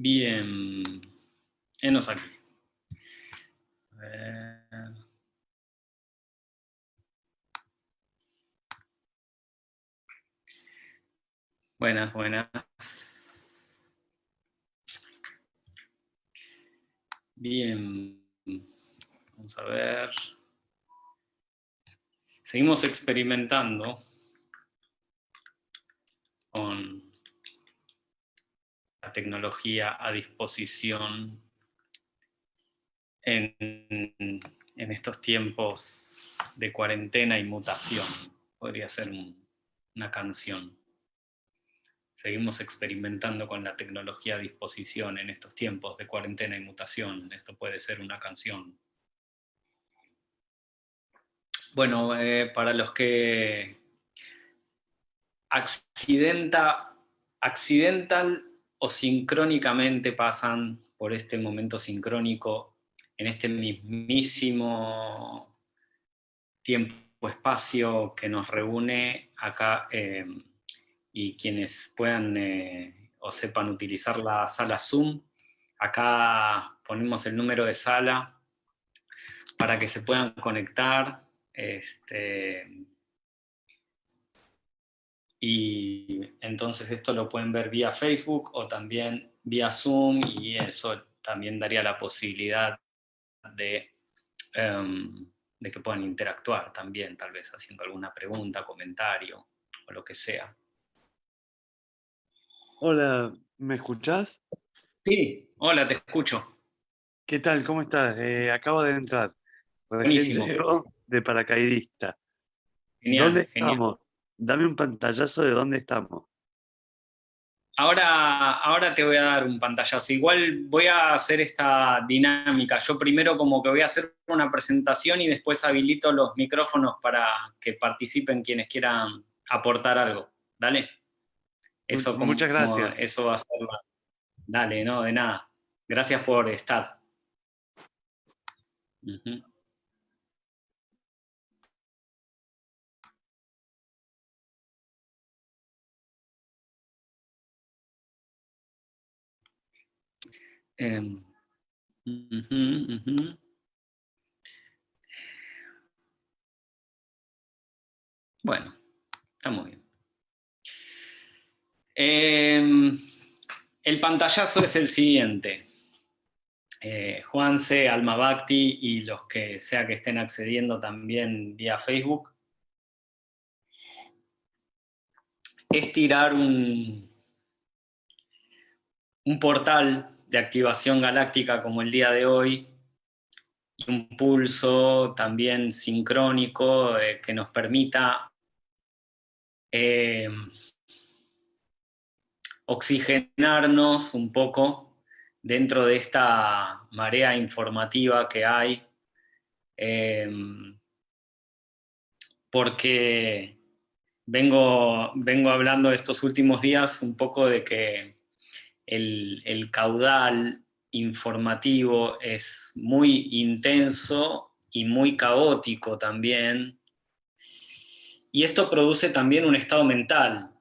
Bien. Enos aquí. A ver. Buenas, buenas. Bien. Vamos a ver. Seguimos experimentando con tecnología a disposición en, en estos tiempos de cuarentena y mutación. Podría ser una canción. Seguimos experimentando con la tecnología a disposición en estos tiempos de cuarentena y mutación. Esto puede ser una canción. Bueno, eh, para los que accidenta, accidental o sincrónicamente pasan por este momento sincrónico en este mismísimo tiempo-espacio que nos reúne acá eh, y quienes puedan eh, o sepan utilizar la sala Zoom, acá ponemos el número de sala para que se puedan conectar. Este, y entonces esto lo pueden ver vía Facebook o también vía Zoom y eso también daría la posibilidad de, em, de que puedan interactuar también, tal vez haciendo alguna pregunta, comentario o lo que sea. Hola, ¿me escuchás? Sí, hola, te escucho. ¿Qué tal? ¿Cómo estás? Eh, acabo de entrar. De paracaidista. ¿Dónde estamos? Dame un pantallazo de dónde estamos. Ahora, ahora te voy a dar un pantallazo. Igual voy a hacer esta dinámica. Yo primero como que voy a hacer una presentación y después habilito los micrófonos para que participen quienes quieran aportar algo. Dale. Eso Muchas gracias. eso va a ser Dale, no, de nada. Gracias por estar. Em, bueno, está muy bien. Em, el pantallazo es el siguiente. Eh, Juanse, Alma y los que sea que estén accediendo también vía Facebook, es tirar un, un portal de activación galáctica como el día de hoy, y un pulso también sincrónico eh, que nos permita eh, oxigenarnos un poco dentro de esta marea informativa que hay, eh, porque vengo, vengo hablando estos últimos días un poco de que el, caudal informativo es muy intenso y muy caótico también, y esto produce también un estado mental,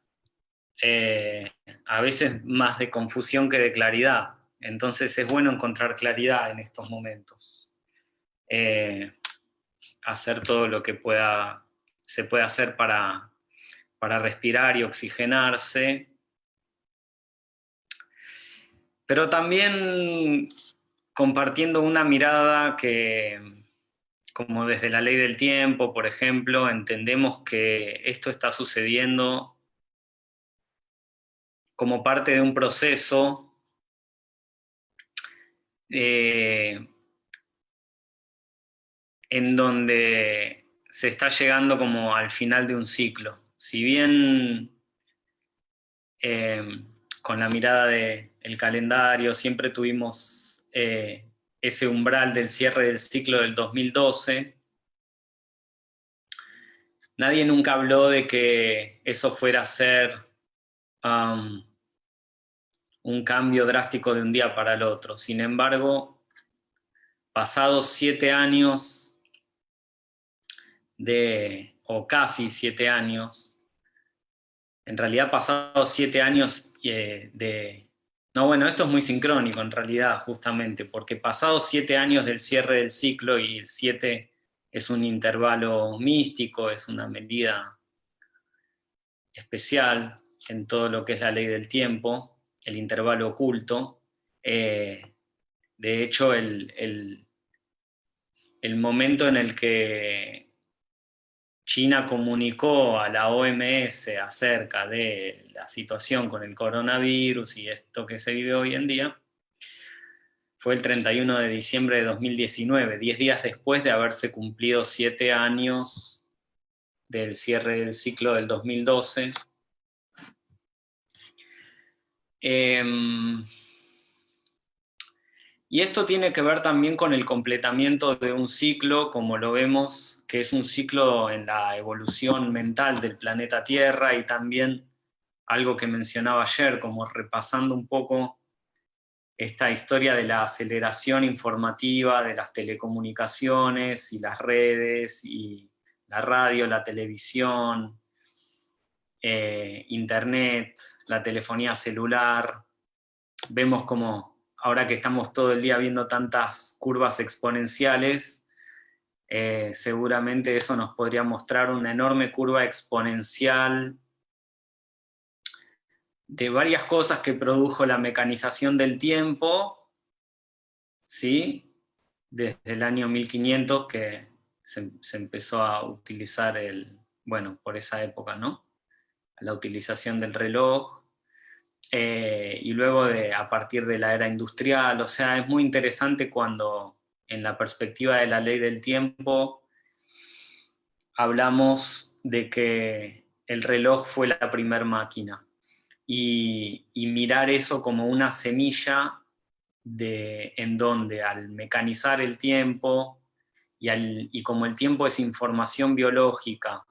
eh, a veces más de confusión que de claridad. Entonces es bueno encontrar claridad en estos momentos. Eh, hacer todo lo que pueda, se puede hacer para, para respirar y oxigenarse, pero también compartiendo una mirada que, como desde la ley del tiempo, por ejemplo, entendemos que esto está sucediendo como parte de un proceso eh, en donde se está llegando como al final de un ciclo. Si bien eh, con la mirada del calendario, siempre tuvimos eh, ese umbral del cierre del ciclo del 2012. Nadie nunca habló de que eso fuera a ser um, un cambio drástico de un día para el otro. Sin embargo, pasados siete años de, o casi siete años, en realidad pasados siete años de, No, bueno, esto es muy sincrónico en realidad, justamente, porque pasados siete años del cierre del ciclo, y el siete es un intervalo místico, es una medida especial en todo lo que es la ley del tiempo, el intervalo oculto, eh, de hecho, el, el momento en el que China comunicó a la OMS acerca de la situación con el coronavirus y esto que se vive hoy en día, fue el 31 de diciembre de 2019, diez días después de haberse cumplido siete años del cierre del ciclo del 2012. Y esto tiene que ver también con el completamiento de un ciclo, como lo vemos, que es un ciclo en la evolución mental del planeta Tierra y también algo que mencionaba ayer, como repasando un poco esta historia de la aceleración informativa de las telecomunicaciones y las redes y la radio, la televisión, eh, internet, la telefonía celular. Vemos como ahora que estamos todo el día viendo tantas curvas exponenciales, eh, seguramente eso nos podría mostrar una enorme curva exponencial de varias cosas que produjo la mecanización del tiempo, ¿sí? desde el año 1500 que se, se, empezó a utilizar el, bueno, por esa época, ¿no? La utilización del reloj, eh, y luego de, a partir de la era industrial, o sea, es muy interesante cuando en la perspectiva de la ley del tiempo hablamos de que el reloj fue la primer máquina. Y, mirar eso como una semilla de, en donde al mecanizar el tiempo y, y como el tiempo es información biológica,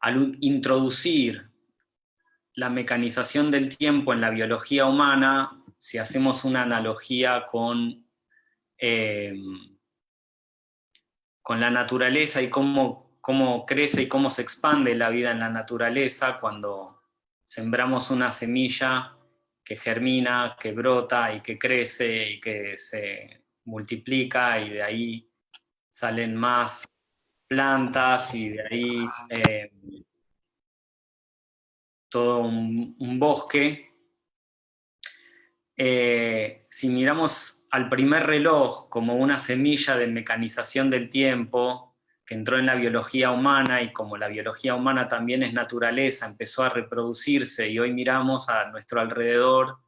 al introducir la mecanización del tiempo en la biología humana, si hacemos una analogía con, eh, con la naturaleza y cómo, cómo crece y cómo se expande la vida en la naturaleza cuando sembramos una semilla que germina, que brota y que crece y que se multiplica y de ahí salen más plantas y de ahí eh, todo un, bosque. Eh, si miramos al primer reloj como una semilla de mecanización del tiempo, que entró en la biología humana y como la biología humana también es naturaleza, empezó a reproducirse y hoy miramos a nuestro alrededor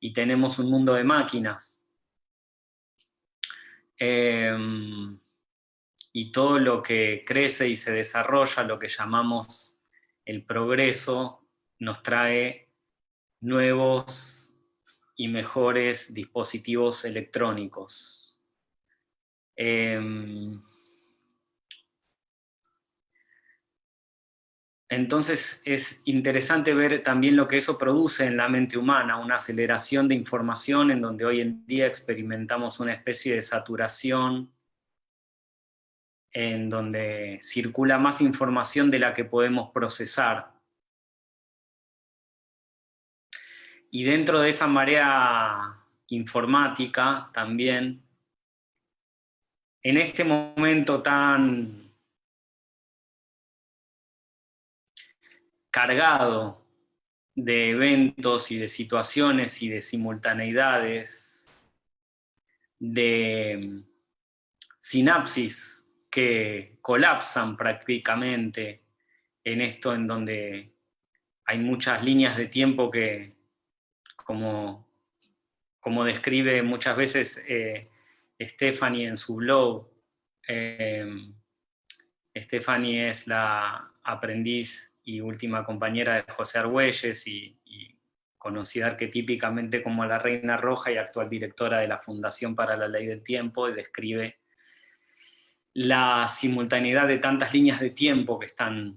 y tenemos un mundo de máquinas. Em, y todo lo que crece y se desarrolla, lo que llamamos el progreso, nos trae nuevos y mejores dispositivos electrónicos. Em, entonces es interesante ver también lo que eso produce en la mente humana, una aceleración de información en donde hoy en día experimentamos una especie de saturación en donde circula más información de la que podemos procesar. Y dentro de esa marea informática también, en este momento tan cargado de eventos y de situaciones y de simultaneidades, de sinapsis que colapsan prácticamente en esto en donde hay muchas líneas de tiempo que, como, como describe muchas veces eh, Stephanie en su blog. Eh, Stephanie es la aprendiz y última compañera de José Argüelles y, conocida arquetípicamente como la Reina Roja y actual directora de la Fundación para la Ley del Tiempo, y describe la simultaneidad de tantas líneas de tiempo que están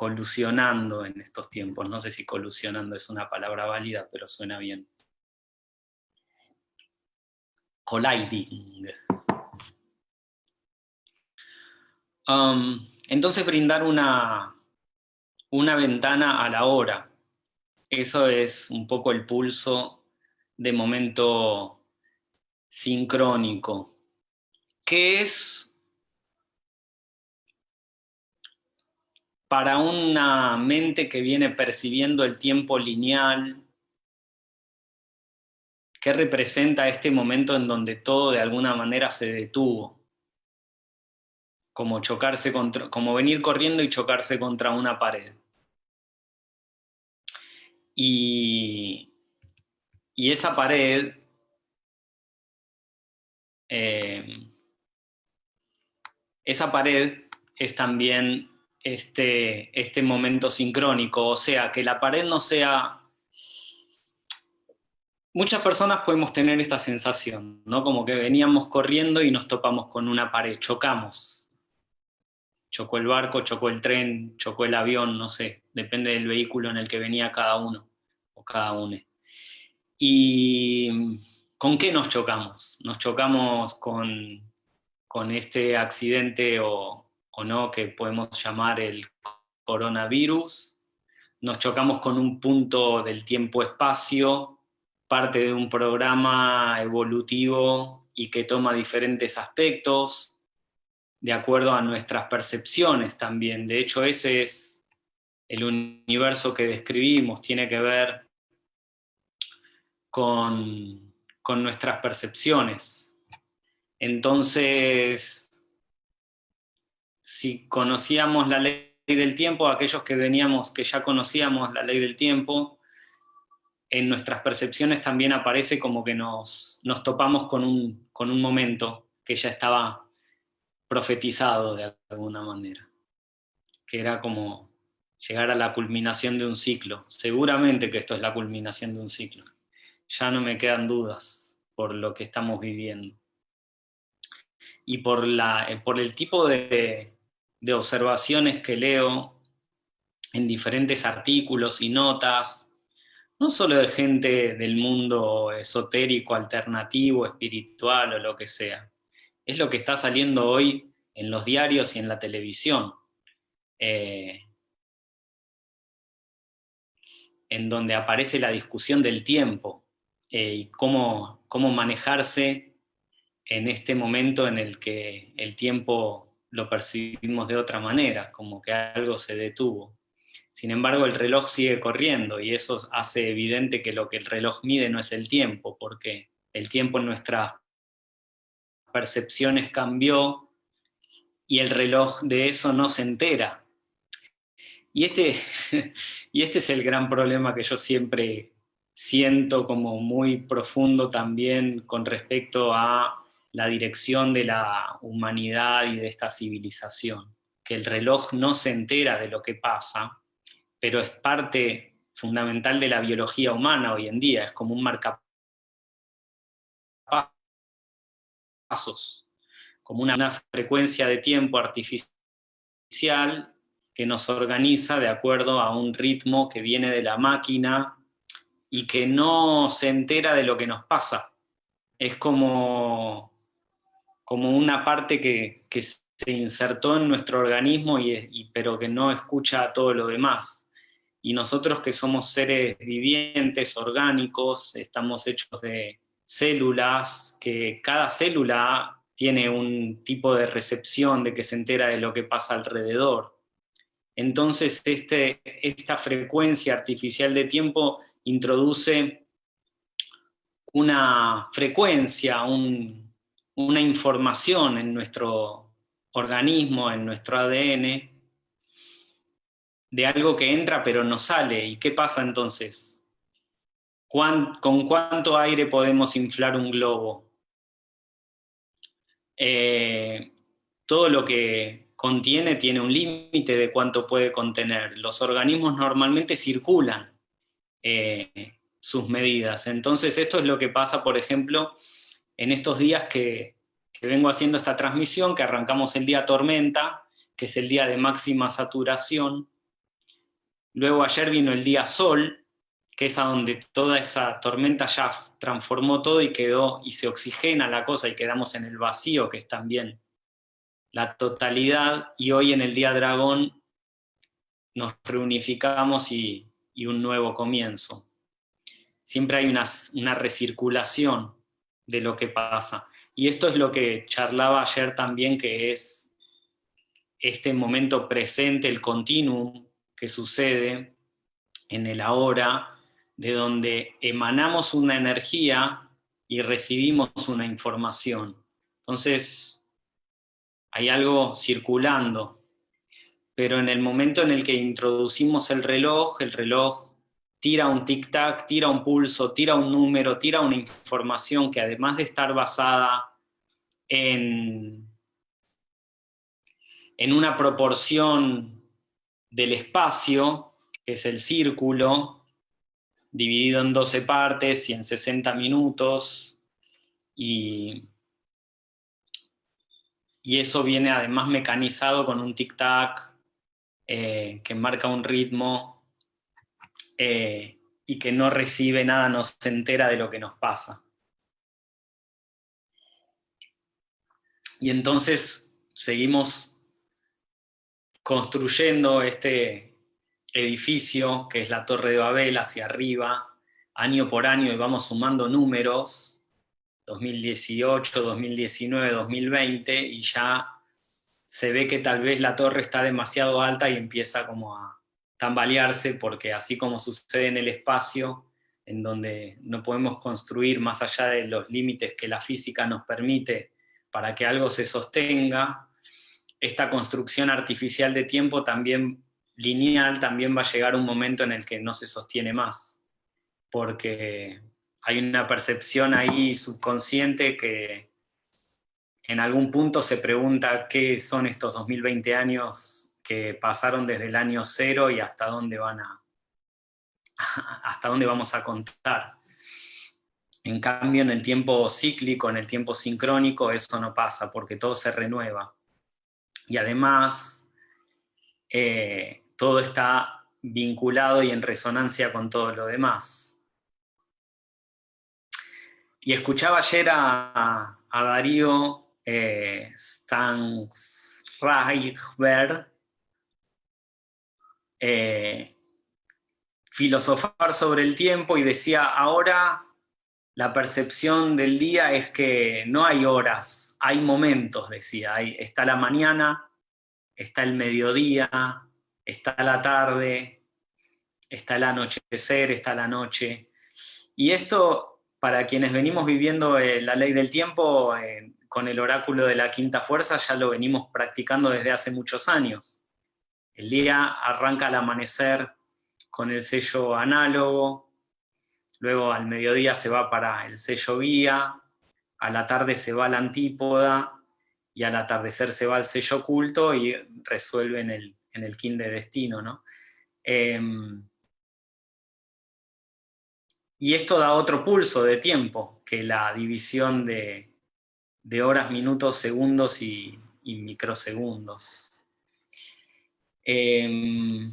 colusionando en estos tiempos. No sé si colusionando es una palabra válida, pero suena bien. Colliding. Um, entonces brindar una, una ventana a la hora. eso es un poco el pulso de momento sincrónico, que es para una mente que viene percibiendo el tiempo lineal, ¿qué representa este momento en donde todo de alguna manera se detuvo? Como chocarse como venir corriendo y chocarse contra una pared. Y, esa pared eh, esa pared es también este, este momento sincrónico, o sea, que la pared no sea... Muchas personas podemos tener esta sensación, ¿no? Como que veníamos corriendo y nos topamos con una pared, chocamos. Chocó el barco, chocó el tren, chocó el avión, no sé, depende del vehículo en el que venía cada uno cada uno. ¿Y con qué nos chocamos? Nos chocamos con, con este accidente o, no que podemos llamar el coronavirus, nos chocamos con un punto del tiempo-espacio, parte de un programa evolutivo y que toma diferentes aspectos, de acuerdo a nuestras percepciones también. De hecho, ese es el universo que describimos, tiene que ver con, nuestras percepciones. Entonces, si conocíamos la ley del tiempo, aquellos que veníamos, que ya conocíamos la ley del tiempo, en nuestras percepciones también aparece como que nos, nos topamos con un, con un momento que ya estaba profetizado de alguna manera, que era como llegar a la culminación de un ciclo. Seguramente que esto es la culminación de un ciclo ya no me quedan dudas por lo que estamos viviendo. Y por, la, eh, por el tipo de, observaciones que leo en diferentes artículos y notas, no solo de gente del mundo esotérico, alternativo, espiritual o lo que sea, es lo que está saliendo hoy en los diarios y en la televisión. Eh, en donde aparece la discusión del tiempo, eh, y cómo, cómo manejarse en este momento en el que el tiempo lo percibimos de otra manera, como que algo se detuvo. Sin embargo, el reloj sigue corriendo y eso hace evidente que lo que el reloj mide no es el tiempo, porque el tiempo en nuestras percepciones cambió y el reloj de eso no se entera. Y este, y este es el gran problema que yo siempre siento como muy profundo también con respecto a la dirección de la humanidad y de esta civilización, que el reloj no se entera de lo que pasa, pero es parte fundamental de la biología humana hoy en día, es como un marcapasos, como una frecuencia de tiempo artificial que nos organiza de acuerdo a un ritmo que viene de la máquina y que no se entera de lo que nos pasa. Es como, como una parte que, se insertó en nuestro organismo, y, pero que no escucha todo lo demás. Y nosotros que somos seres vivientes, orgánicos, estamos hechos de células, que cada célula tiene un tipo de recepción de que se entera de lo que pasa alrededor. Entonces, este, esta frecuencia artificial de tiempo introduce una frecuencia, una información en nuestro organismo, en nuestro ADN, de algo que entra pero no sale. ¿Y qué pasa entonces? ¿Con cuánto aire podemos inflar un globo? Eh, todo lo que contiene tiene un límite de cuánto puede contener. Los organismos normalmente circulan eh, sus medidas. Entonces esto es lo que pasa, por ejemplo, en estos días que, vengo haciendo esta transmisión, que arrancamos el día tormenta, que es el día de máxima saturación. Luego ayer vino el día sol, que es a donde toda esa tormenta ya transformó todo y quedó, y se oxigena la cosa y quedamos en el vacío, que es también la totalidad, y hoy en el día dragón nos reunificamos y, un nuevo comienzo. Siempre hay una recirculación de lo que pasa. Y esto es lo que charlaba ayer también, que es este momento presente, el continuum que sucede en el ahora, de donde emanamos una energía y recibimos una información. Entonces, hay algo circulando, pero en el momento en el que introducimos el reloj, el reloj tira un tic-tac, tira un pulso, tira un número, tira una información que además de estar basada en, en una proporción del espacio, que es el círculo, dividido en 12 partes y en 60 minutos, y, y eso viene además mecanizado con un tic-tac eh, que marca un ritmo eh, y que no recibe nada, no se entera de lo que nos pasa. Y entonces seguimos construyendo este, edificio, que es la Torre de Babel, hacia arriba, año por año, y vamos sumando números, 2018, 2019, 2020, y ya se ve que tal vez la torre está demasiado alta y empieza como a tambalearse, porque así como sucede en el espacio, en donde no podemos construir más allá de los límites que la física nos permite para que algo se sostenga, esta construcción artificial de tiempo también lineal también va a llegar un momento en el que no se sostiene más, porque hay una percepción ahí subconsciente que en algún punto se pregunta qué son estos 2020 años que pasaron desde el año cero y hasta dónde van a, hasta dónde vamos a contar. En cambio, en el tiempo cíclico, en el tiempo sincrónico, eso no pasa, porque todo se renueva. Y además, eh, todo está vinculado y en resonancia con todo lo demás. Y escuchaba ayer a, Darío eh, eh, filosofar sobre el tiempo y decía, ahora la percepción del día es que no hay horas, hay momentos, decía, está la mañana, está el mediodía, está la tarde, está el anochecer, está la noche. Y esto, para quienes venimos viviendo eh, la ley del tiempo, eh, con el oráculo de la quinta fuerza, ya lo venimos practicando desde hace muchos años. El día arranca al amanecer con el sello análogo, luego al mediodía se va para el sello guía, a la tarde se va a la antípoda, y al atardecer se va al sello oculto y resuelven el, en el kin de destino, ¿no? Em, y esto da otro pulso de tiempo que la división de, horas, minutos, segundos y, microsegundos. Em,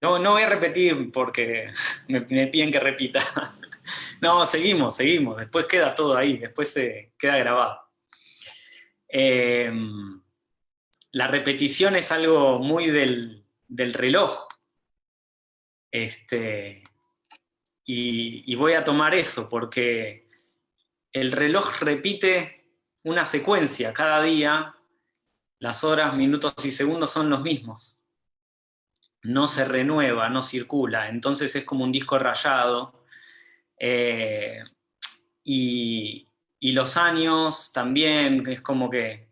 no, no voy a repetir porque me, piden que repita. no, seguimos, seguimos. Después queda todo ahí, después se queda grabado. Em, la repetición es algo muy del, reloj. Este, y, voy a tomar eso porque el reloj repite una secuencia cada día, las horas, minutos y segundos son los mismos. No se renueva, no circula, entonces es como un disco rayado. Eh, y, los años también, es como que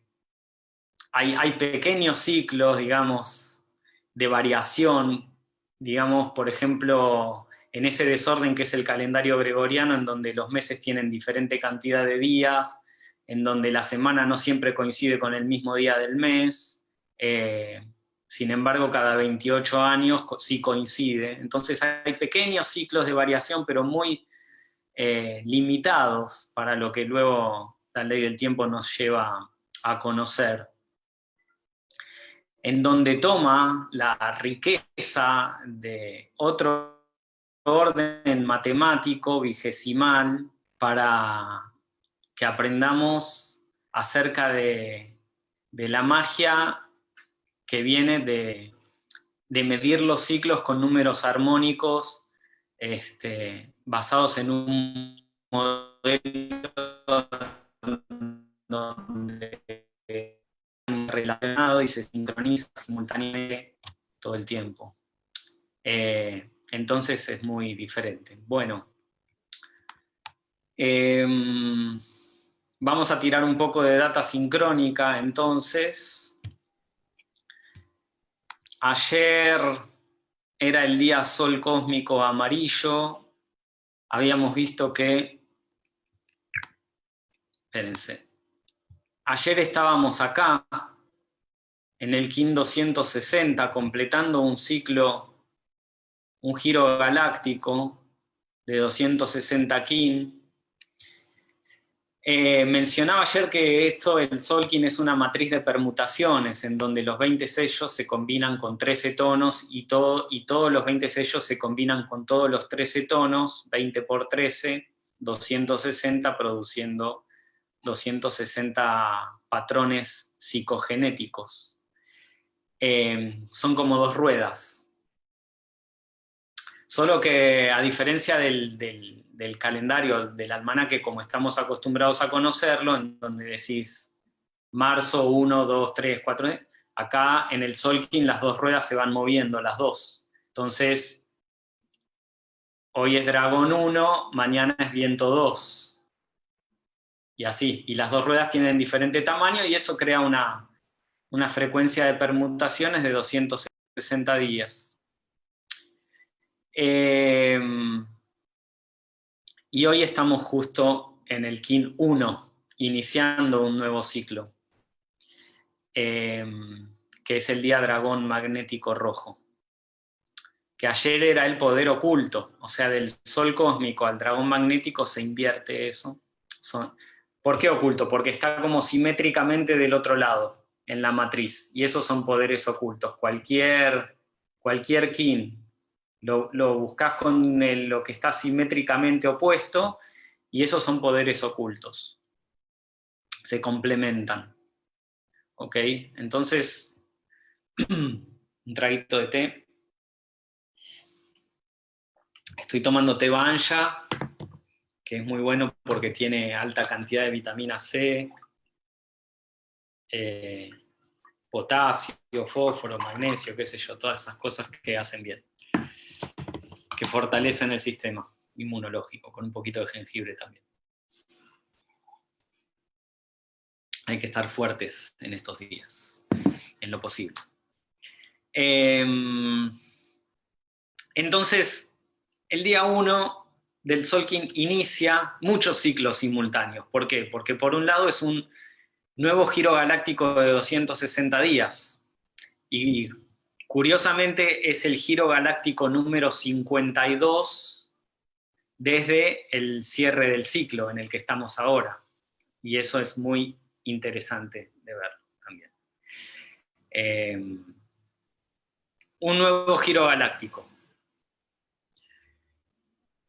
hay, hay, pequeños ciclos, digamos, de variación, digamos, por ejemplo, en ese desorden que es el calendario gregoriano, en donde los meses tienen diferente cantidad de días, en donde la semana no siempre coincide con el mismo día del mes, eh, sin embargo, cada 28 años sí coincide. Entonces hay pequeños ciclos de variación, pero muy eh, limitados para lo que luego la ley del tiempo nos lleva a conocer, en donde toma la riqueza de otro orden matemático vigesimal para que aprendamos acerca de, de la magia que viene de, medir los ciclos con números armónicos este, basados en un modelo donde relacionado y se sincroniza simultáneamente todo el tiempo. Eh, entonces es muy diferente. Bueno, em, vamos a tirar un poco de data sincrónica entonces. Ayer era el día sol cósmico amarillo. Habíamos visto que... Espérense. Ayer estábamos acá, en el KIN 260, completando un ciclo, un giro galáctico de 260 KIN. Eh, mencionaba ayer que esto, el Solkin, es una matriz de permutaciones, en donde los 20 sellos se combinan con 13 tonos y, todo, y todos los 20 sellos se combinan con todos los 13 tonos, 20 por 13, 260, produciendo 260 patrones psicogenéticos. Eh, son como dos ruedas. Solo que a diferencia del, calendario, del almanaque como estamos acostumbrados a conocerlo, en donde decís marzo 1, 2, 3, 4, acá en el Solkin las dos ruedas se van moviendo, las dos. Entonces, hoy es dragón 1, mañana es viento 2 y así. Y las dos ruedas tienen diferente tamaño y eso crea una, frecuencia de permutaciones de 260 días. Em, y hoy estamos justo en el KIN 1, iniciando un nuevo ciclo, em, que es el día dragón magnético rojo. Que ayer era el poder oculto, o sea, del sol cósmico al dragón magnético se invierte eso. Son, ¿Por qué oculto? Porque está como simétricamente del otro lado, en la matriz, y esos son poderes ocultos. Cualquier, cualquier kin lo, buscas con lo que está simétricamente opuesto, y esos son poderes ocultos. Se complementan. ¿Ok? Entonces, un traguito de té. Estoy tomando té banja, que es muy bueno porque tiene alta cantidad de vitamina C, eh, potasio, fósforo, magnesio, qué sé yo, todas esas cosas que hacen bien, que fortalecen el sistema inmunológico, con un poquito de jengibre también. Hay que estar fuertes en estos días, en lo posible. Em, entonces, el día 1 del Solkin inicia muchos ciclos simultáneos. ¿Por qué? Porque por un lado es un nuevo giro galáctico de 260 días. Y curiosamente es el giro galáctico número 52 desde el cierre del ciclo en el que estamos ahora. Y eso es muy interesante de ver también. Eh, un nuevo giro galáctico.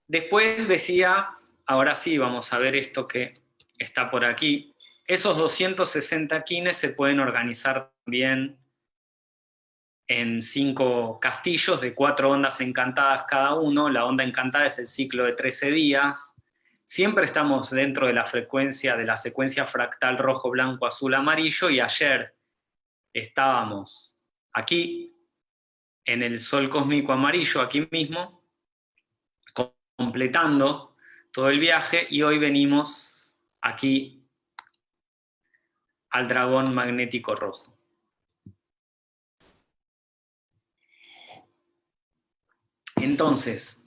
Después decía, ahora sí, vamos a ver esto que está por aquí. Esos 260 kines se pueden organizar también en cinco castillos de cuatro ondas encantadas cada uno. La onda encantada es el ciclo de 13 días. Siempre estamos dentro de la frecuencia de la secuencia fractal rojo, blanco, azul, amarillo, y ayer estábamos aquí, en el sol cósmico amarillo, aquí mismo, completando todo el viaje y hoy venimos aquí al dragón magnético rojo. Entonces,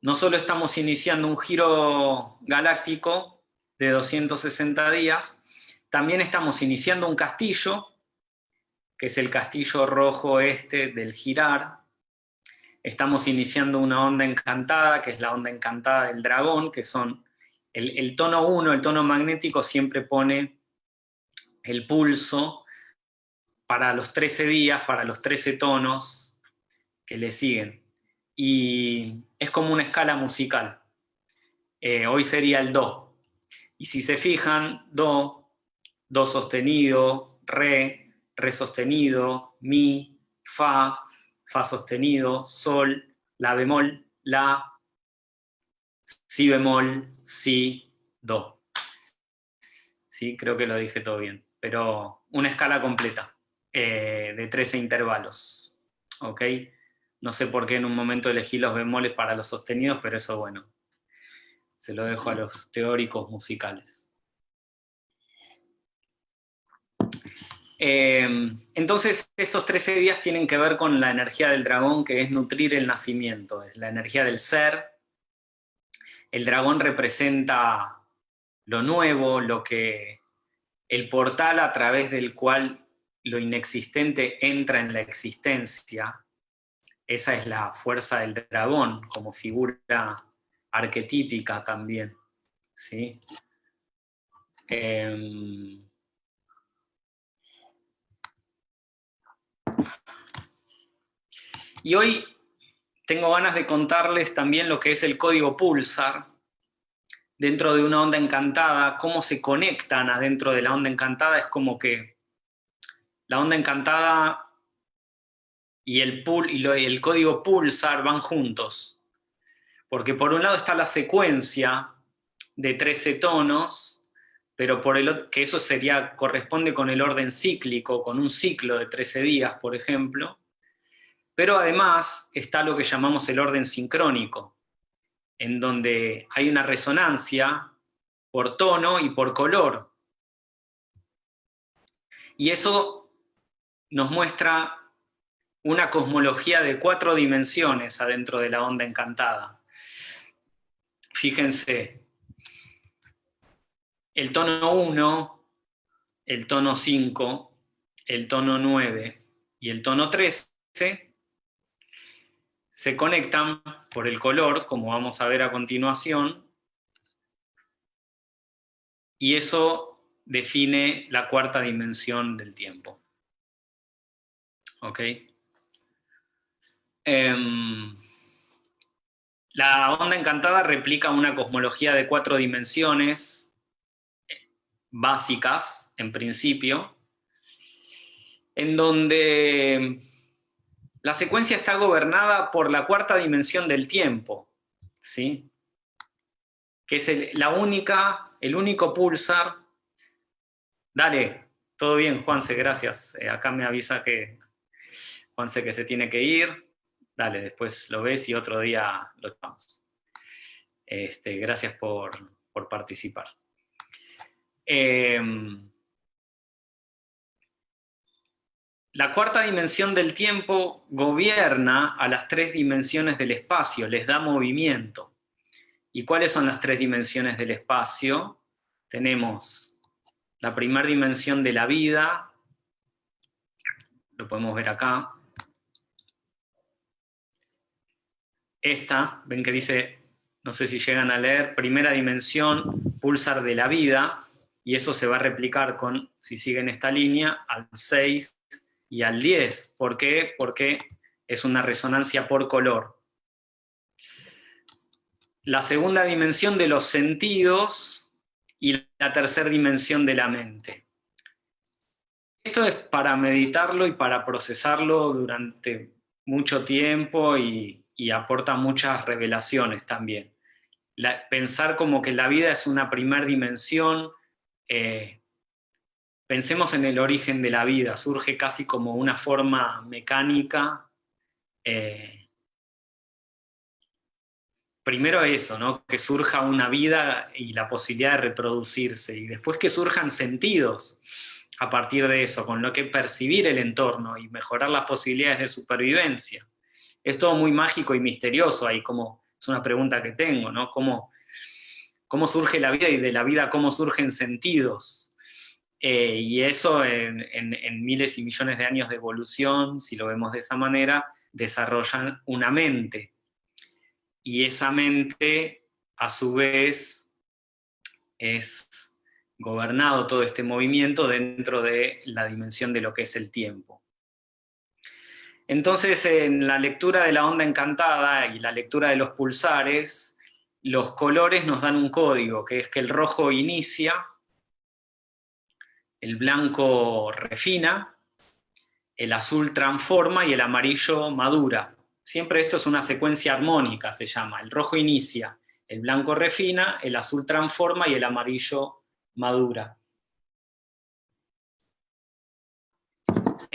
no solo estamos iniciando un giro galáctico de 260 días, también estamos iniciando un castillo, que es el castillo rojo este del girar, estamos iniciando una onda encantada, que es la onda encantada del dragón, que son el, tono 1, el tono magnético siempre pone el pulso para los 13 días, para los 13 tonos que le siguen. Y es como una escala musical. Eh, hoy sería el Do. Y si se fijan, Do, Do sostenido, Re, re sostenido, mi, fa, fa sostenido, sol, la bemol, la, si bemol, si, do. Sí, creo que lo dije todo bien, pero una escala completa eh, de 13 intervalos. ¿Ok? No sé por qué en un momento elegí los bemoles para los sostenidos, pero eso bueno, se lo dejo a los teóricos musicales. Eh, entonces, estos 13 días tienen que ver con la energía del dragón, que es nutrir el nacimiento, es la energía del ser. El dragón representa lo nuevo, lo que el portal a través del cual lo inexistente entra en la existencia. Esa es la fuerza del dragón como figura arquetípica también. ¿sí? Em, Y hoy tengo ganas de contarles también lo que es el código Pulsar, dentro de una onda encantada, cómo se conectan adentro de la onda encantada, es como que la onda encantada y el, y el código Pulsar van juntos. Porque por un lado está la secuencia de 13 tonos, pero por el que eso sería, corresponde con el orden cíclico, con un ciclo de 13 días, por ejemplo, pero además está lo que llamamos el orden sincrónico, en donde hay una resonancia por tono y por color. Y eso nos muestra una cosmología de cuatro dimensiones adentro de la onda encantada. Fíjense, el tono 1, el tono 5, el tono 9 y el tono 13 se conectan por el color, como vamos a ver a continuación, y eso define la cuarta dimensión del tiempo. ¿Ok? Em, la onda encantada replica una cosmología de cuatro dimensiones básicas, en principio, en donde la secuencia está gobernada por la cuarta dimensión del tiempo, ¿sí? que es la única, el único pulsar. Dale, todo bien, Juanse, gracias. Eh, acá me avisa que Juanse que se tiene que ir. Dale, después lo ves y otro día lo echamos. Este, gracias por, participar. Em, La cuarta dimensión del tiempo gobierna a las tres dimensiones del espacio, les da movimiento. ¿Y cuáles son las tres dimensiones del espacio? Tenemos la primera dimensión de la vida, lo podemos ver acá. Esta, ven que dice, no sé si llegan a leer, primera dimensión, pulsar de la vida, y eso se va a replicar con, si siguen esta línea, al 6 y al 10. ¿Por qué? Porque es una resonancia por color. La segunda dimensión de los sentidos y la tercera dimensión de la mente. Esto es para meditarlo y para procesarlo durante mucho tiempo y, aporta muchas revelaciones también. pensar como que la vida es una primer dimensión, eh, Pensemos en el origen de la vida, surge casi como una forma mecánica. Eh, primero eso, ¿no? que surja una vida y la posibilidad de reproducirse, y después que surjan sentidos a partir de eso, con lo que percibir el entorno y mejorar las posibilidades de supervivencia. Es todo muy mágico y misterioso ahí, como es una pregunta que tengo, ¿no? ¿Cómo, cómo surge la vida y de la vida cómo surgen sentidos? Eh, y eso en, miles y millones de años de evolución, si lo vemos de esa manera, desarrollan una mente. Y esa mente, a su vez, es gobernado todo este movimiento dentro de la dimensión de lo que es el tiempo. Entonces, en la lectura de la onda encantada y la lectura de los pulsares, los colores nos dan un código, que es que el rojo inicia, el blanco refina, el azul transforma y el amarillo madura. Siempre esto es una secuencia armónica, se llama. El rojo inicia, el blanco refina, el azul transforma y el amarillo madura.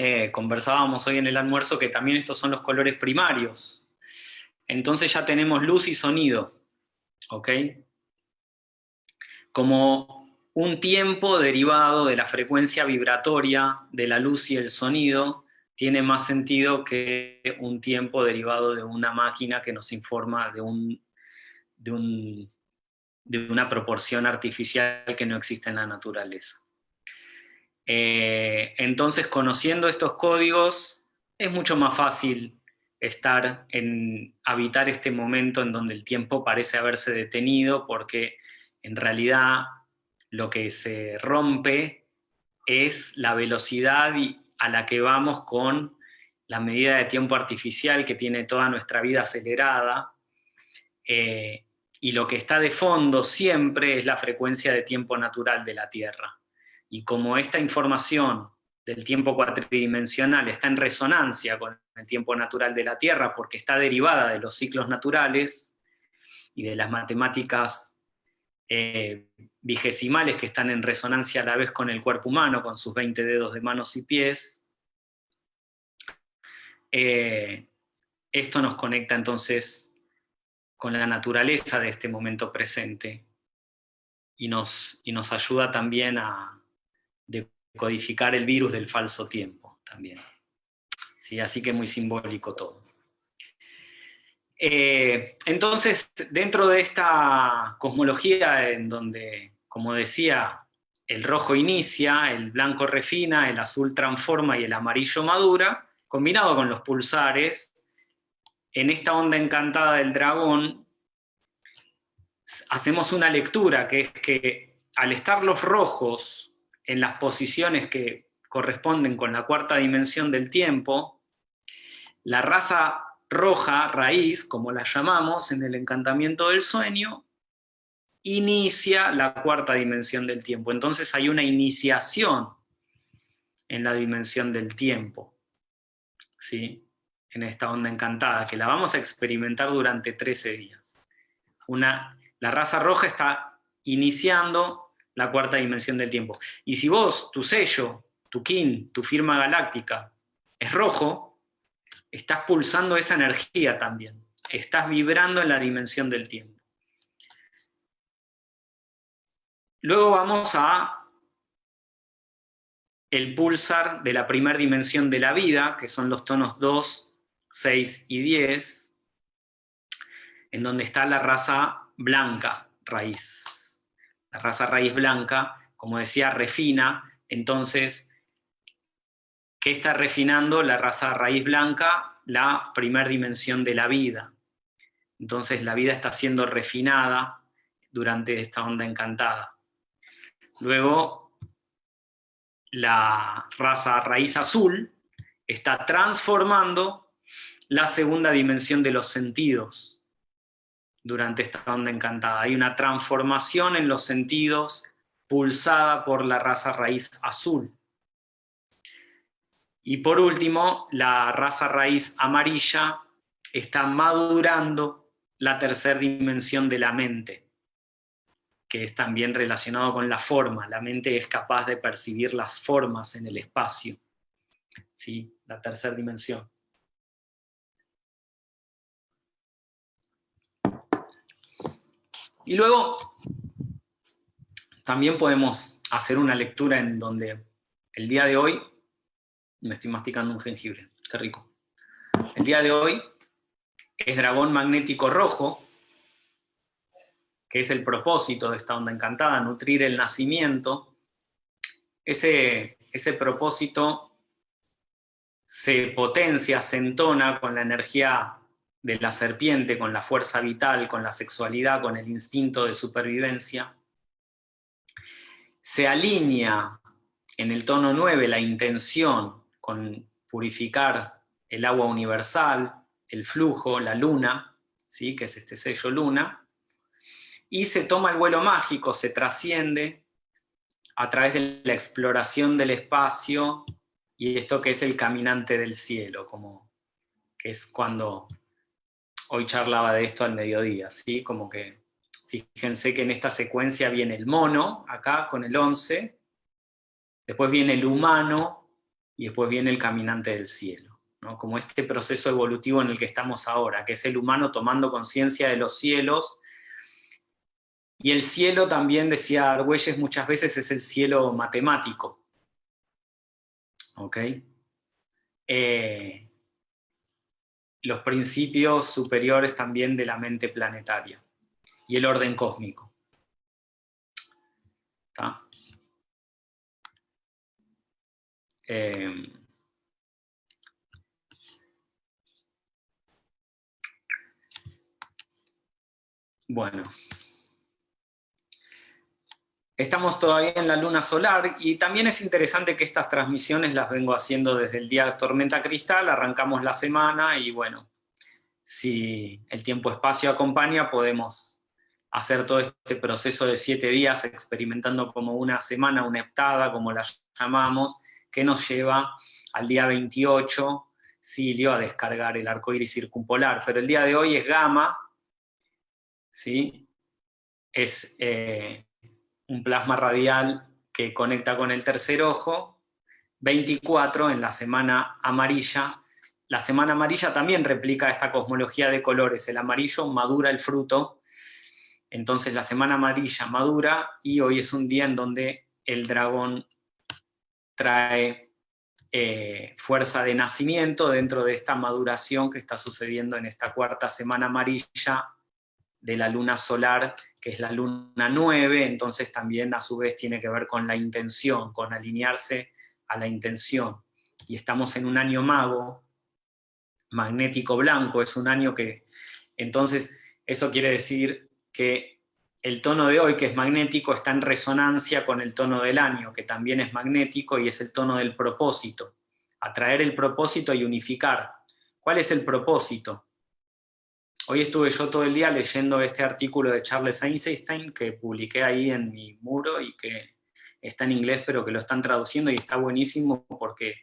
Eh, conversábamos hoy en el almuerzo que también estos son los colores primarios. Entonces ya tenemos luz y sonido. ¿Ok? Como un tiempo derivado de la frecuencia vibratoria de la luz y el sonido tiene más sentido que un tiempo derivado de una máquina que nos informa de, de una proporción artificial que no existe en la naturaleza. Eh, entonces, conociendo estos códigos, es mucho más fácil estar en habitar este momento en donde el tiempo parece haberse detenido, porque en realidad lo que se rompe es la velocidad a la que vamos con la medida de tiempo artificial que tiene toda nuestra vida acelerada, eh, y lo que está de fondo siempre es la frecuencia de tiempo natural de la Tierra. Y como esta información del tiempo cuatridimensional está en resonancia con el tiempo natural de la Tierra porque está derivada de los ciclos naturales y de las matemáticas eh, vigesimales que están en resonancia a la vez con el cuerpo humano, con sus 20 dedos de manos y pies, eh, esto nos conecta entonces con la naturaleza de este momento presente y nos, y nos ayuda también a decodificar el virus del falso tiempo también. ¿Sí? Así que muy simbólico todo. Eh, entonces, dentro de esta cosmología en donde, como decía, el rojo inicia, el blanco refina, el azul transforma y el amarillo madura, combinado con los pulsares, en esta onda encantada del dragón, hacemos una lectura que es que al estar los rojos en las posiciones que corresponden con la cuarta dimensión del tiempo, la raza roja, raíz, como la llamamos en el encantamiento del sueño, inicia la cuarta dimensión del tiempo. Entonces hay una iniciación en la dimensión del tiempo, ¿sí? en esta onda encantada, que la vamos a experimentar durante 13 días. Una, la raza roja está iniciando la cuarta dimensión del tiempo. Y si vos, tu sello, tu kin, tu firma galáctica, es rojo, estás pulsando esa energía también, estás vibrando en la dimensión del tiempo. Luego vamos a el pulsar de la primera dimensión de la vida, que son los tonos 2, 6 y 10, en donde está la raza blanca, raíz. La raza raíz blanca, como decía, refina, entonces ¿Qué está refinando la raza raíz blanca? La primer dimensión de la vida. Entonces la vida está siendo refinada durante esta onda encantada. Luego, la raza raíz azul está transformando la segunda dimensión de los sentidos durante esta onda encantada. Hay una transformación en los sentidos pulsada por la raza raíz azul. Y por último, la raza raíz amarilla está madurando la tercera dimensión de la mente, que es también relacionado con la forma. La mente es capaz de percibir las formas en el espacio. ¿Sí? La tercera dimensión. Y luego, también podemos hacer una lectura en donde el día de hoy me estoy masticando un jengibre, qué rico. El día de hoy es dragón magnético rojo, que es el propósito de esta onda encantada, nutrir el nacimiento. Ese, ese propósito se potencia, se entona con la energía de la serpiente, con la fuerza vital, con la sexualidad, con el instinto de supervivencia. Se alinea en el tono 9 la intención con purificar el agua universal, el flujo, la luna, ¿sí? que es este sello luna, y se toma el vuelo mágico, se trasciende a través de la exploración del espacio y esto que es el caminante del cielo, como que es cuando hoy charlaba de esto al mediodía, ¿sí? Como que, fíjense que en esta secuencia viene el mono, acá con el 11, después viene el humano, y después viene el caminante del cielo, ¿no? Como este proceso evolutivo en el que estamos ahora, que es el humano tomando conciencia de los cielos, y el cielo también, decía Argüelles, muchas veces es el cielo matemático, ¿ok? Eh, los principios superiores también de la mente planetaria y el orden cósmico. Eh, bueno. Estamos todavía en la luna solar y también es interesante que estas transmisiones las vengo haciendo desde el día Tormenta Cristal, arrancamos la semana y bueno, si el tiempo-espacio acompaña podemos hacer todo este proceso de siete días experimentando como una semana, una heptada, como la llamamos, que nos lleva al día 28, Silio, a descargar el arco iris circumpolar. Pero el día de hoy es gamma, ¿sí? Es... Eh, un plasma radial que conecta con el tercer ojo, 24 en la semana amarilla. La semana amarilla también replica esta cosmología de colores, el amarillo madura el fruto, entonces la semana amarilla madura y hoy es un día en donde el dragón trae eh, fuerza de nacimiento dentro de esta maduración que está sucediendo en esta cuarta semana amarilla de la luna solar, que es la luna 9, entonces también a su vez tiene que ver con la intención, con alinearse a la intención. Y estamos en un año mago, magnético blanco, es un año que, entonces, eso quiere decir que el tono de hoy, que es magnético, está en resonancia con el tono del año, que también es magnético y es el tono del propósito. Atraer el propósito y unificar. ¿Cuál es el propósito? Hoy estuve yo todo el día leyendo este artículo de Charles Einstein que publiqué ahí en mi muro y que está en inglés pero que lo están traduciendo y está buenísimo porque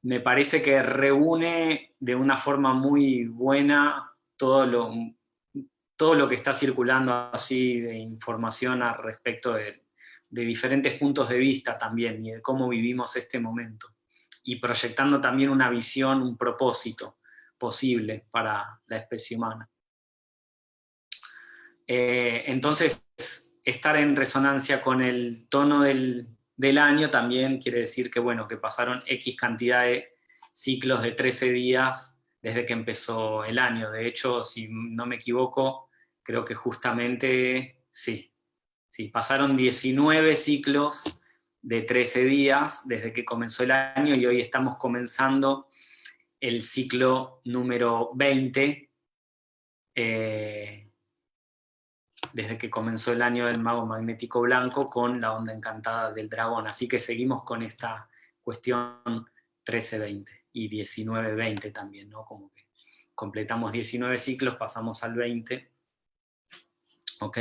me parece que reúne de una forma muy buena todo lo, todo lo que está circulando así de información al respecto de, de diferentes puntos de vista también y de cómo vivimos este momento. Y proyectando también una visión, un propósito posible para la especie humana. Eh, entonces, estar en resonancia con el tono del, año también quiere decir que, bueno, que pasaron X cantidad de ciclos de 13 días desde que empezó el año. De hecho, si no me equivoco, creo que justamente, sí, sí, pasaron 19 ciclos de 13 días desde que comenzó el año y hoy estamos comenzando el ciclo número 20, eh, desde que comenzó el año del mago magnético blanco con la onda encantada del dragón. Así que seguimos con esta cuestión 13-20 y 19-20 también, ¿no? Como que completamos 19 ciclos, pasamos al 20. ¿Ok?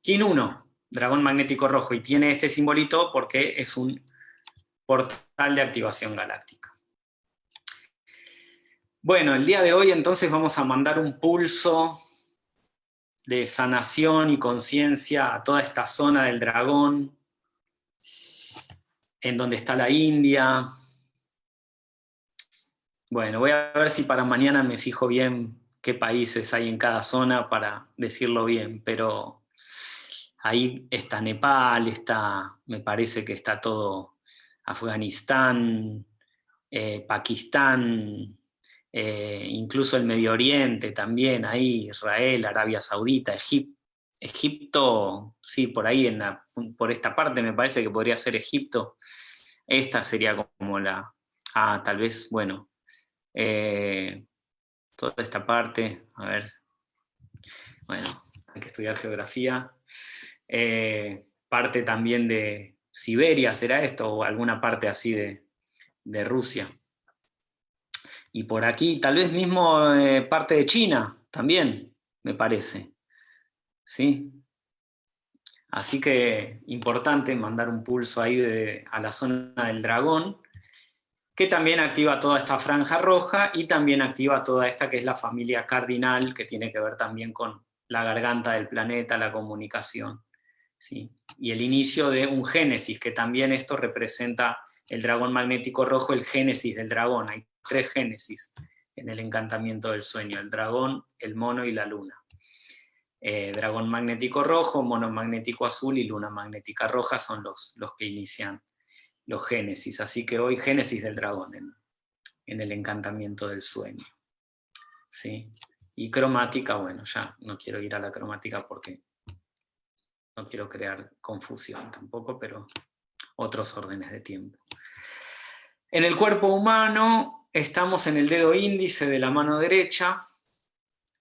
Kin 1, dragón magnético rojo, y tiene este simbolito porque es un portal de activación galáctica. Bueno, el día de hoy entonces vamos a mandar un pulso de sanación y conciencia a toda esta zona del dragón, en donde está la India. Bueno, voy a ver si para mañana me fijo bien qué países hay en cada zona para decirlo bien, pero ahí está Nepal, está, me parece que está todo Afganistán, eh, Pakistán, eh, incluso el Medio Oriente también, ahí Israel, Arabia Saudita, Egipto, sí, por ahí, en por esta parte me parece que podría ser Egipto. Esta sería como la, ah, tal vez, bueno, eh, toda esta parte, a ver, bueno, hay que estudiar geografía. Eh, parte también de Siberia, ¿será esto? O alguna parte así de, de Rusia. Y por aquí, tal vez mismo eh, parte de China, también, me parece. ¿Sí? Así que importante mandar un pulso ahí a la zona del dragón. que también activa toda esta franja roja y también activa toda esta que es la familia cardinal, que tiene que ver también con la garganta del planeta, la comunicación. ¿sí? Y el inicio de un génesis, que también esto representa el dragón magnético rojo, el génesis del dragón. Tres génesis en el encantamiento del sueño, el dragón, el mono y la luna. Eh, dragón magnético rojo, mono magnético azul y luna magnética roja son los, los que inician los génesis. Así que hoy génesis del dragón en, el encantamiento del sueño. ¿Sí? Y cromática, bueno, ya no quiero ir a la cromática porque no quiero crear confusión tampoco, pero otros órdenes de tiempo. En el cuerpo humano estamos en el dedo índice de la mano derecha,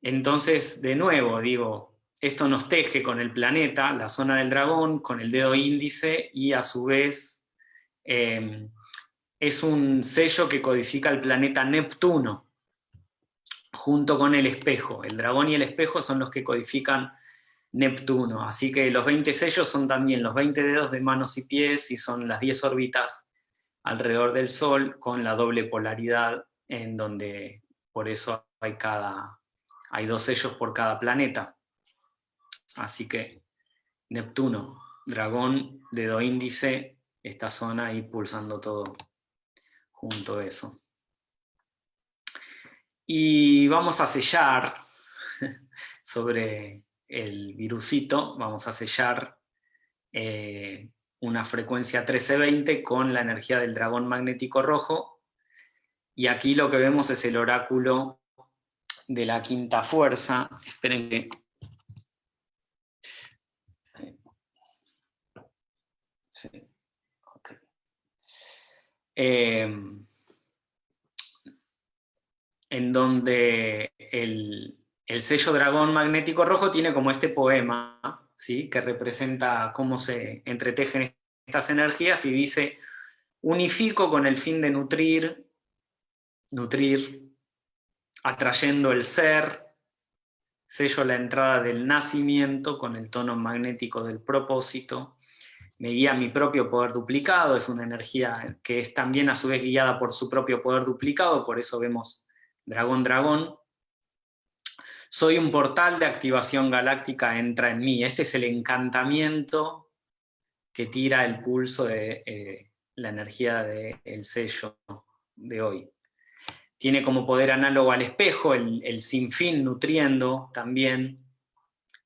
entonces de nuevo digo, esto nos teje con el planeta, la zona del dragón, con el dedo índice y a su vez em, es un sello que codifica el planeta Neptuno junto con el espejo. El dragón y el espejo son los que codifican Neptuno. Así que los 20 sellos son también los 20 dedos de manos y pies y son las 10 órbitas alrededor del Sol con la doble polaridad en donde por eso hay, cada, hay dos sellos por cada planeta. Así que Neptuno, dragón, dedo índice, esta zona ahí pulsando todo junto a eso. Y vamos a sellar sobre el virusito, vamos a sellar eh, una frecuencia 1320 con la energía del dragón magnético rojo, y aquí lo que vemos es el oráculo de la quinta fuerza. Esperen que... Em, en donde el, el sello dragón magnético rojo tiene como este poema, ¿sí? que representa cómo se entretejen estas energías y dice, unifico con el fin de nutrir, nutrir, atrayendo el ser, sello la entrada del nacimiento con el tono magnético del propósito, me guía mi propio poder duplicado, es una energía que es también a su vez guiada por su propio poder duplicado, por eso vemos dragón, dragón, soy un portal de activación galáctica, entra en mí. Este es el encantamiento que tira el pulso de eh, la energía del sello de hoy. Tiene como poder análogo al espejo, el, sinfín nutriendo también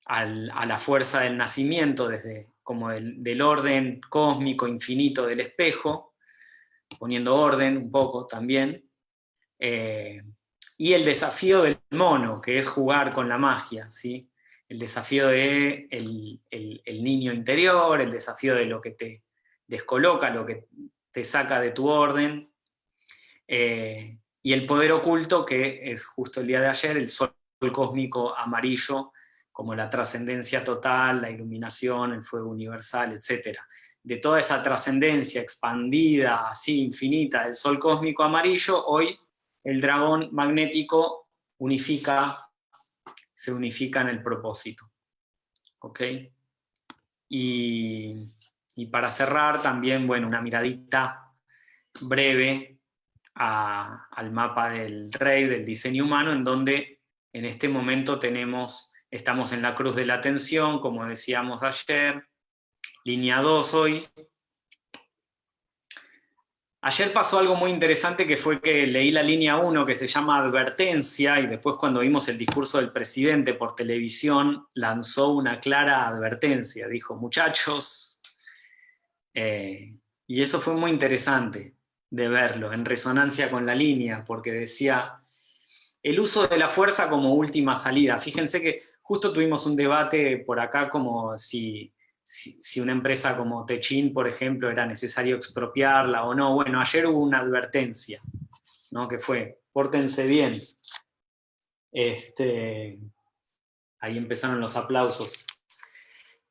a la fuerza del nacimiento, desde como del, orden cósmico infinito del espejo, poniendo orden un poco también. Eh, y el desafío del mono, que es jugar con la magia, ¿sí? el desafío de el, niño interior, el desafío de lo que te descoloca, lo que te saca de tu orden, eh, y el poder oculto, que es justo el día de ayer, el sol cósmico amarillo, como la trascendencia total, la iluminación, el fuego universal, etc. De toda esa trascendencia expandida, así infinita, del sol cósmico amarillo, hoy el dragón magnético unifica, se unifica en el propósito. ¿Ok? Y, para cerrar también, bueno, una miradita breve al mapa del rey, del diseño humano, en donde en este momento tenemos, estamos en la cruz de la atención, como decíamos ayer, línea 2 hoy, Ayer pasó algo muy interesante que fue que leí la línea 1 que se llama advertencia y después cuando vimos el discurso del presidente por televisión lanzó una clara advertencia, dijo muchachos, eh, y eso fue muy interesante de verlo en resonancia con la línea porque decía el uso de la fuerza como última salida. Fíjense que justo tuvimos un debate por acá como si si, una empresa como Techin, por ejemplo, era necesario expropiarla o no. Bueno, ayer hubo una advertencia, ¿no? que fue, pórtense bien. Este, ahí empezaron los aplausos.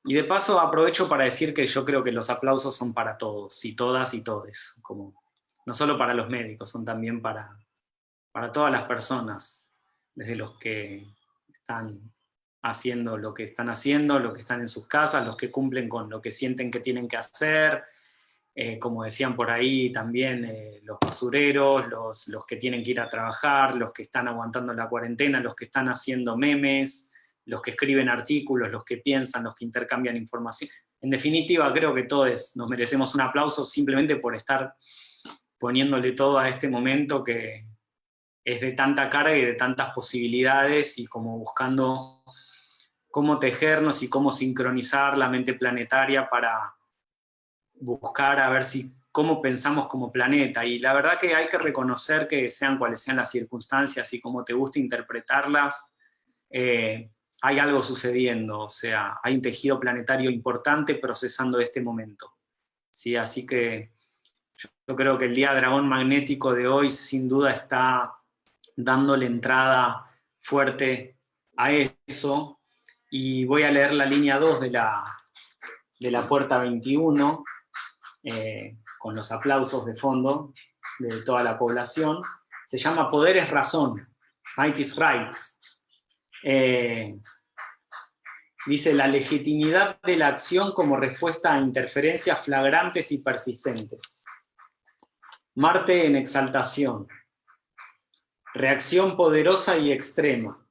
Y de paso aprovecho para decir que yo creo que los aplausos son para todos, y todas y todes, como, no solo para los médicos, son también para, para todas las personas, desde los que están haciendo lo que están haciendo, lo que están en sus casas, los que cumplen con lo que sienten que tienen que hacer, eh, como decían por ahí también, eh, los basureros, los, los, que tienen que ir a trabajar, los que están aguantando la cuarentena, los que están haciendo memes, los que escriben artículos, los que piensan, los que intercambian información. En definitiva, creo que todos nos merecemos un aplauso simplemente por estar poniéndole todo a este momento que es de tanta carga y de tantas posibilidades y como buscando cómo tejernos y cómo sincronizar la mente planetaria para buscar a ver si cómo pensamos como planeta. Y la verdad que hay que reconocer que sean cuales sean las circunstancias y cómo te gusta interpretarlas, eh, hay algo sucediendo, o sea, hay un tejido planetario importante procesando este momento. ¿sí? Así que yo creo que el Día Dragón Magnético de hoy sin duda está dándole entrada fuerte a eso. Y voy a leer la línea 2 de la, de la puerta 21, eh, con los aplausos de fondo de toda la población. Se llama Poder es Razón, Might is Right. Eh, dice la legitimidad de la acción como respuesta a interferencias flagrantes y persistentes. Marte en exaltación. Reacción poderosa y extrema.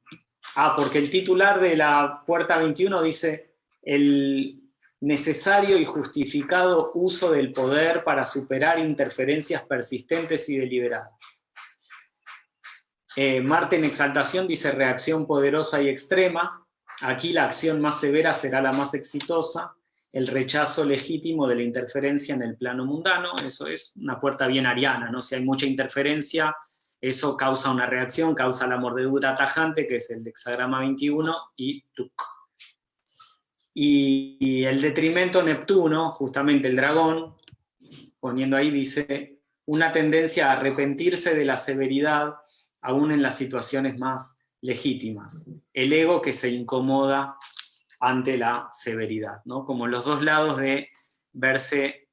Ah, porque el titular de la puerta 21 dice el necesario y justificado uso del poder para superar interferencias persistentes y deliberadas. Eh, Marte en exaltación dice reacción poderosa y extrema. Aquí la acción más severa será la más exitosa el rechazo legítimo de la interferencia en el plano mundano, eso es una puerta bien ariana, ¿no? Si hay mucha interferencia, eso causa una reacción, causa la mordedura tajante, que es el hexagrama 21, y Y, el detrimento Neptuno, justamente el dragón, poniendo ahí, dice, una tendencia a arrepentirse de la severidad, aún en las situaciones más legítimas. El ego que se incomoda ante la severidad, ¿no? como los dos lados de verse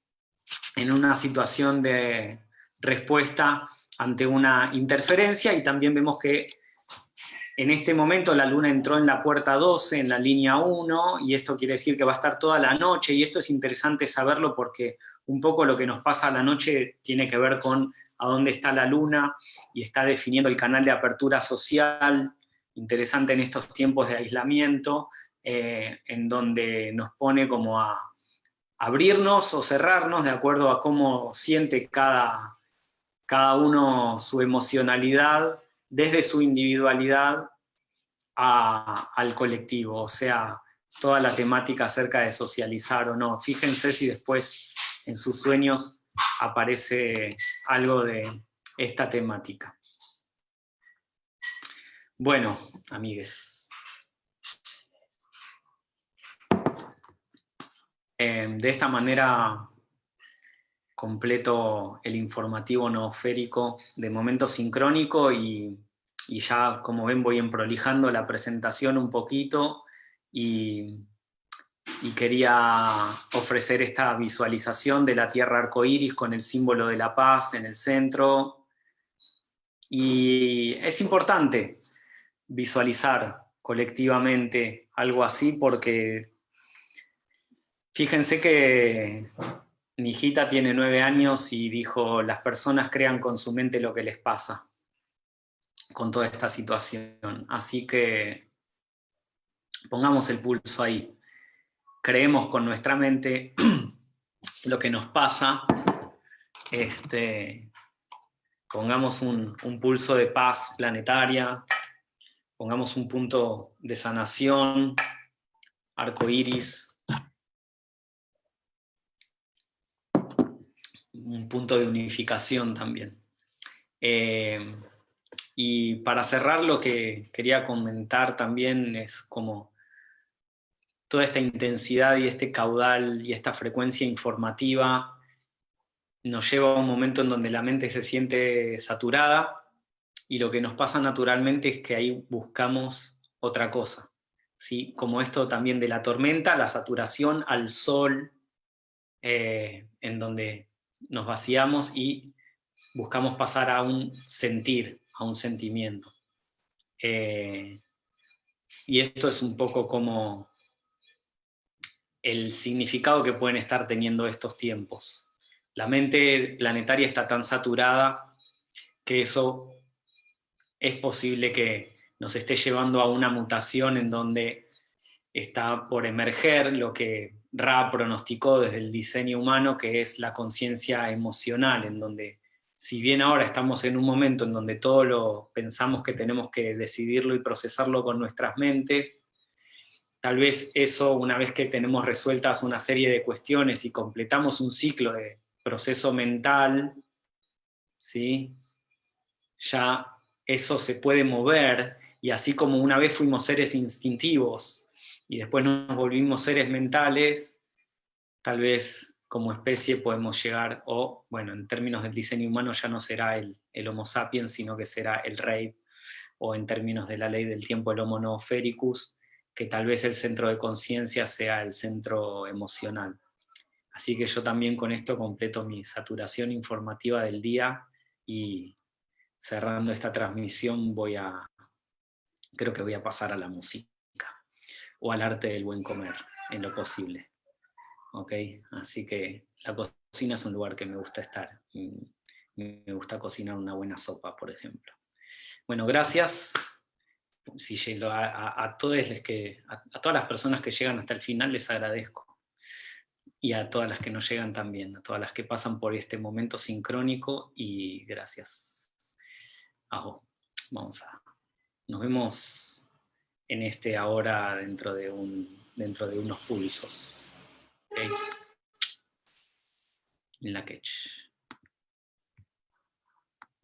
en una situación de respuesta ante una interferencia y también vemos que en este momento la luna entró en la puerta 12, en la línea 1, y esto quiere decir que va a estar toda la noche, y esto es interesante saberlo porque un poco lo que nos pasa a la noche tiene que ver con a dónde está la luna, y está definiendo el canal de apertura social, interesante en estos tiempos de aislamiento, eh, en donde nos pone como a abrirnos o cerrarnos de acuerdo a cómo siente cada, cada uno su emocionalidad desde su individualidad al colectivo, o sea, toda la temática acerca de socializar o no. Fíjense si después en sus sueños aparece algo de esta temática. Bueno, amigues. Em, de esta manera completo el informativo noosférico de momento sincrónico y, ya, como ven, voy emprolijando la presentación un poquito y, quería ofrecer esta visualización de la tierra arcoíris con el símbolo de la paz en el centro. Y es importante visualizar colectivamente algo así porque Fíjense que Nijita tiene nueve años y dijo, las personas crean con su mente lo que les pasa con toda esta situación. Así que pongamos el pulso ahí. Creemos con nuestra mente lo que nos pasa. Este, pongamos un pulso de paz planetaria, pongamos un punto de sanación, arco iris, un punto de unificación también. Eh, y para cerrar lo que quería comentar también es como toda esta intensidad y este caudal y esta frecuencia informativa nos lleva a un momento en donde la mente se siente saturada y lo que nos pasa naturalmente es que ahí buscamos otra cosa. ¿sí? Como esto también de la tormenta, la saturación al sol, eh, en donde nos vaciamos y buscamos pasar a un sentir, a un sentimiento. Eh, y esto es un poco como el significado que pueden estar teniendo estos tiempos. La mente planetaria está tan saturada que eso es posible que nos esté llevando a una mutación en donde está por emerger lo que Ra pronosticó desde el diseño humano, que es la conciencia emocional, en donde si bien ahora estamos en un momento en donde todo lo pensamos que tenemos que decidirlo y procesarlo con nuestras mentes, tal vez eso, una vez que tenemos resueltas una serie de cuestiones y completamos un ciclo de proceso mental, ¿sí? ya eso se puede mover, y así como una vez fuimos seres instintivos, y después nos volvimos seres mentales, tal vez como especie podemos llegar, o bueno, en términos del diseño humano ya no será el, Homo sapiens, sino que será el rey, o en términos de la ley del tiempo el Homo noofericus, que tal vez el centro de conciencia sea el centro emocional. Así que yo también con esto completo mi saturación informativa del día y cerrando esta transmisión voy a, creo que voy a pasar a la música o al arte del buen comer, en lo posible. ¿Ok? Así que la cocina es un lugar que me gusta estar. Me gusta cocinar una buena sopa, por ejemplo. Bueno, gracias. Si llego a, todos que, a, todas las personas que llegan hasta el final les agradezco. Y a todas las que no llegan también, a todas las que pasan por este momento sincrónico y gracias. Vamos a. Nos vemos en este ahora dentro de, un, dentro de unos pulsos. En la catch.